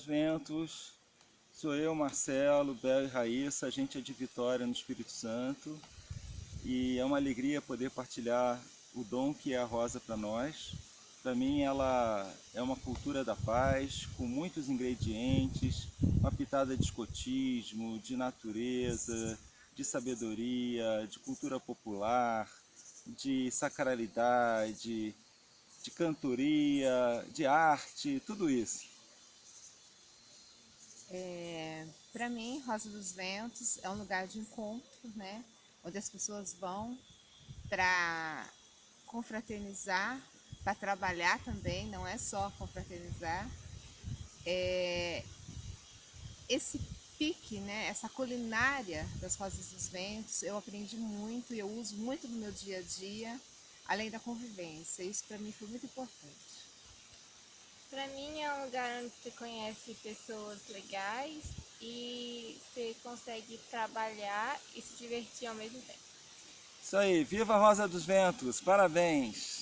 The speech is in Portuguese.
dos Ventos, sou eu, Marcelo, Bel e Raíssa, a gente é de Vitória no Espírito Santo e é uma alegria poder partilhar o dom que é a rosa para nós. Para mim ela é uma cultura da paz, com muitos ingredientes, uma pitada de escotismo, de natureza, de sabedoria, de cultura popular, de sacralidade, de cantoria, de arte, tudo isso. É, Para mim, Rosa dos Ventos é um lugar de encontro, né? Onde as pessoas vão para confraternizar, para trabalhar também, não é só confraternizar. É, esse pique, né, essa culinária das Rosas dos Ventos, eu aprendi muito e eu uso muito no meu dia a dia, além da convivência. Isso para mim foi muito importante. Para mim é um lugar onde você conhece pessoas legais e você consegue trabalhar e se divertir ao mesmo tempo. Isso aí, viva a Rosa dos Ventos, parabéns!